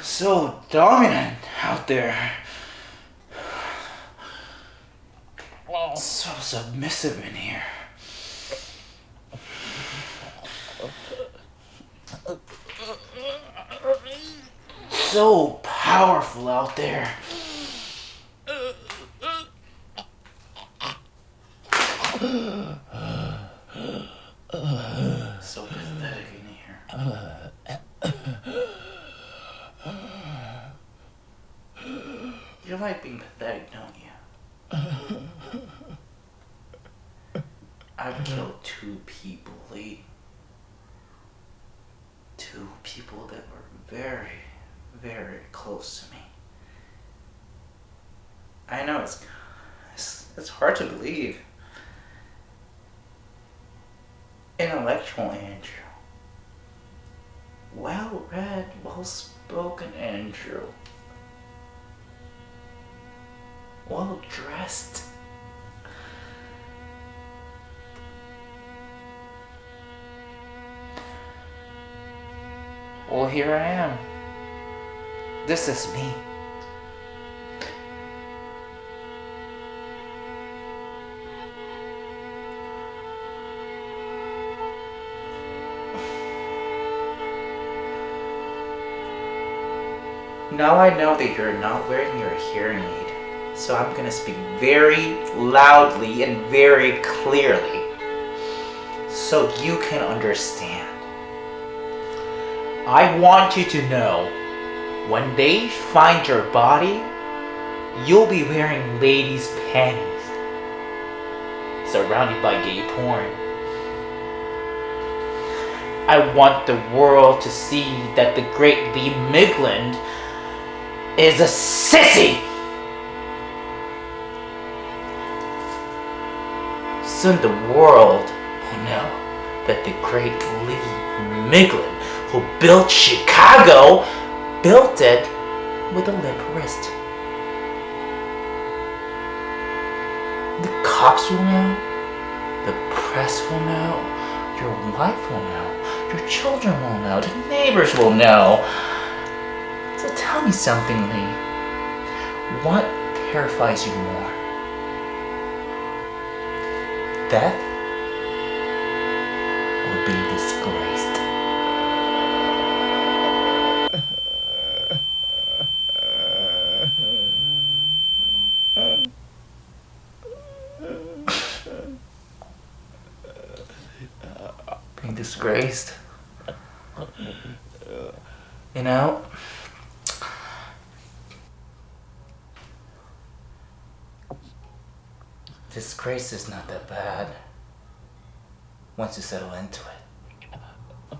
so dominant out there. So submissive in here. So powerful out there. So pathetic in here. You like being pathetic, don't you? I've killed two people, Lee. Two people that were very, very close to me. I know it's, it's, it's hard to believe. Intellectual Andrew. Well read, well spoken Andrew. Well dressed. Well, here I am. This is me. Now I know that you're not wearing your hearing aid, so I'm gonna speak very loudly and very clearly so you can understand. I want you to know when they find your body, you'll be wearing ladies' panties, surrounded by gay porn. I want the world to see that the great Lee Miglin is a sissy! Soon the world oh will know that the great Lee Miglin, who built Chicago, built it with a limp wrist. The cops will know, the press will know, your wife will know, your children will know, the neighbors will know. So tell me something, Lee. What terrifies you more? Death or being disgraced? being disgraced? You know? Disgrace is not that bad once you settle into it.